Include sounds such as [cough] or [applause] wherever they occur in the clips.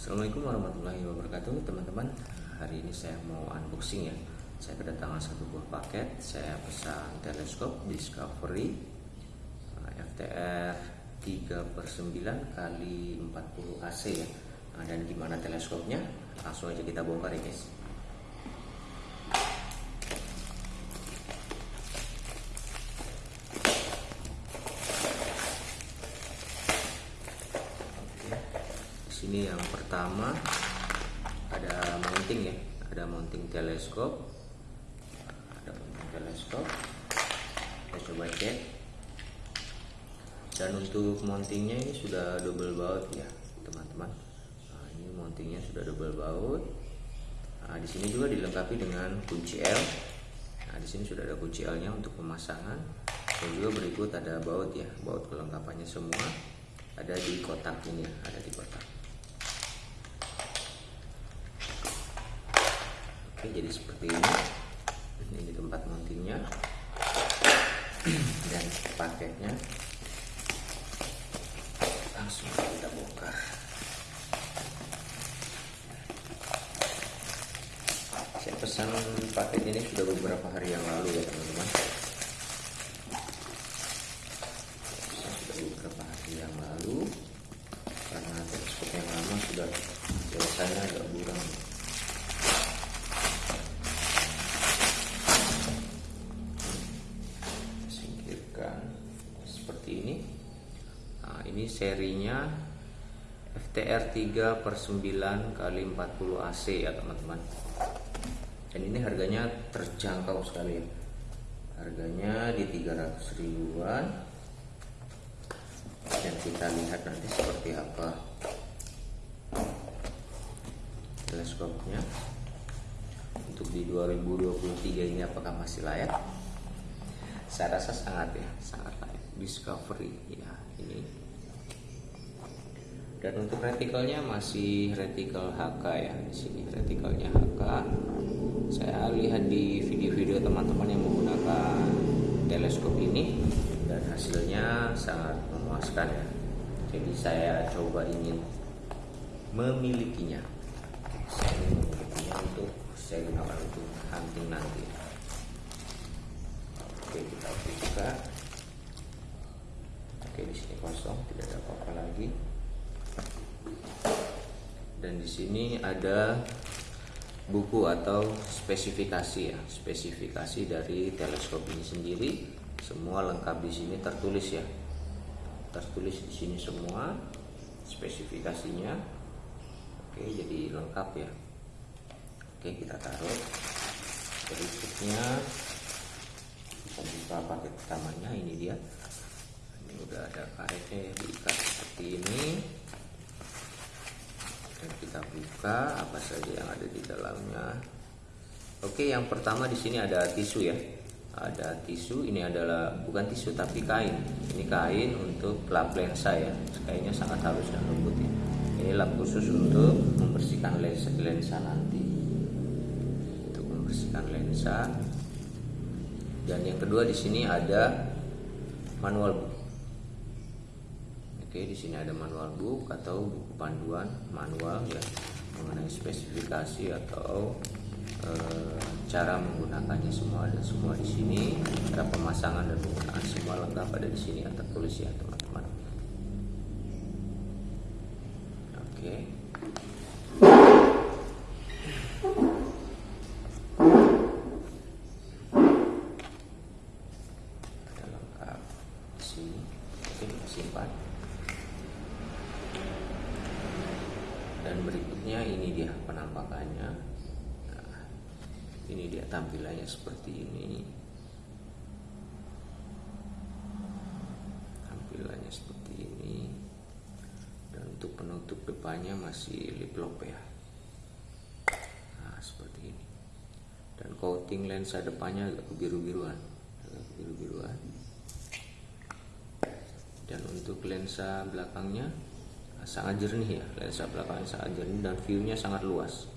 Assalamualaikum warahmatullahi wabarakatuh teman-teman. Hari ini saya mau unboxing ya. Saya kedatangan satu buah paket. Saya pesan teleskop Discovery uh, FTR 3 per 9 kali 40 AC ya. Nah, Dan gimana teleskopnya? Langsung aja kita bongkar ya guys sini yang pertama ada mounting ya ada mounting teleskop. Ada mounting teleskop. Kita coba cek. Dan untuk mountingnya ini sudah double baut ya teman-teman. Nah, ini mountingnya sudah double baut. Nah, di sini juga dilengkapi dengan kunci L. Nah di sini sudah ada kunci L nya untuk pemasangan. Dan juga berikut ada baut ya baut kelengkapannya semua ada di kotak ini ya ada di kotak Oke, jadi seperti ini. Ini tempat mountingnya [clears throat] dan paketnya. Langsung kita bongkar. Saya pesan paket ini sudah beberapa hari yang lalu ya teman-teman. Sudah beberapa hari yang lalu karena teleskop yang lama sudah biasanya agak buram. Serinya FTR 3 per 9 kali 40 AC ya teman-teman. Dan ini harganya terjangkau sekali. Ya harganya di 300 ribuan. Dan kita lihat nanti seperti apa teleskopnya. Untuk di 2023 ini apakah masih layak? Saya rasa sangat ya sangat layak. Discovery ya ini dan untuk retikelnya masih retikel HK ya di sini retikelnya HK saya lihat di video-video teman-teman yang menggunakan teleskop ini dan hasilnya sangat memuaskan ya. Jadi saya coba ingin memilikinya. Saya ingin memilikinya untuk saya gunakan untuk hunting nanti. Oke kita buka. Oke di sini kosong tidak ada apa-apa lagi dan di sini ada buku atau spesifikasi ya. Spesifikasi dari teleskop ini sendiri. Semua lengkap di sini tertulis ya. Tertulis di sini semua spesifikasinya. Oke jadi lengkap ya. Oke kita taruh. Berikutnya kita buka paket pertamanya ini dia udah ada karetnya ya diikat seperti ini. Dan kita buka apa saja yang ada di dalamnya. Oke yang pertama di sini ada tisu ya. Ada tisu ini adalah bukan tisu tapi kain. Ini kain untuk lap lensa ya. Kainnya sangat halus dan lembut ya. Ini lap khusus untuk membersihkan lensa lensa nanti. Untuk membersihkan lensa. Dan yang kedua di sini ada manual book Oke, di sini ada manual book atau buku panduan manual ya mengenai spesifikasi atau e, cara menggunakannya semua ada semua di sini. Cara pemasangan dan penggunaan semua lengkap ada di sini yang tertulis ya, teman-teman. Oke. Berikutnya ini dia penampakannya. Nah, ini dia tampilannya seperti ini. Tampilannya seperti ini. Dan untuk penutup depannya masih lip lock ya. Nah seperti ini. Dan coating lensa depannya agak biru-biruan agak biru-biruan dan untuk lensa belakangnya sangat jernih ya lensa belakangnya sangat jernih dan viewnya sangat luas.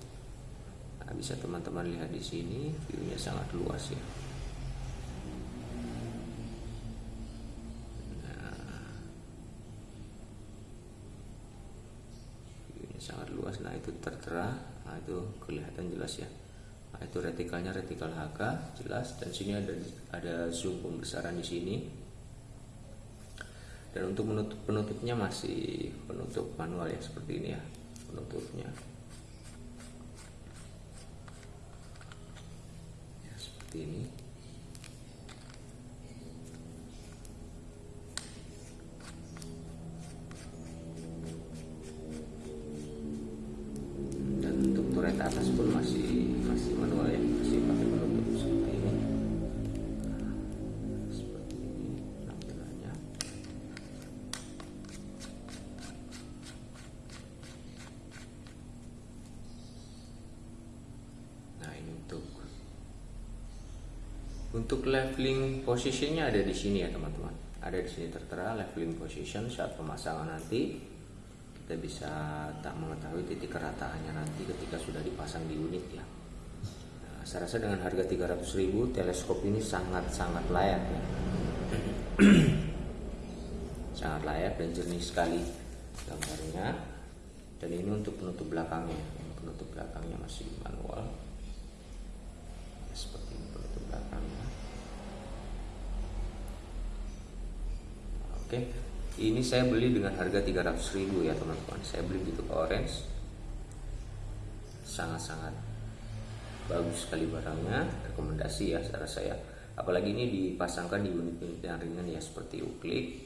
Nah, bisa teman-teman lihat di sini viewnya sangat luas ya. Nah, viewnya sangat luas. Nah itu tertera. Nah itu kelihatan jelas ya. Nah itu retikalnya retikal HK jelas. Dan sini ada ada zoom pembesaran di sini dan untuk menutup penutupnya masih penutup manual ya seperti ini ya penutupnya. Ya seperti ini. Dan untuk turret atas pun masih masih manual ya untuk leveling positionnya ada di sini ya teman-teman. Ada di sini tertera leveling position saat pemasangan nanti. Kita bisa tak mengetahui titik kerataannya nanti ketika sudah dipasang di unit ya. Nah, saya rasa dengan harga 300.000 teleskop ini sangat-sangat layak ya. [clears throat] Sangat layak dan jernih sekali gambarnya. Dan ini untuk penutup belakangnya. Penutup belakangnya masih manual ya, seperti ini penutup belakangnya oke. Ini saya beli dengan harga 300.000 ya teman-teman. Saya beli di toko orange. Sangat-sangat bagus sekali barangnya. Rekomendasi ya secara saya. Apalagi ini dipasangkan di unit-unit yang ringan ya seperti uklik.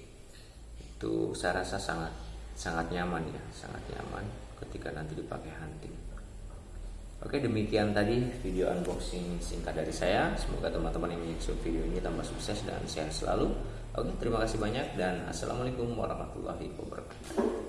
Itu saya rasa sangat sangat nyaman ya sangat nyaman ketika nanti dipakai hunting. Oke demikian tadi video unboxing singkat dari saya. Semoga teman-teman yang menyaksikan video ini tambah sukses dan sehat selalu Oke terima kasih banyak dan Assalamualaikum warahmatullahi wabarakatuh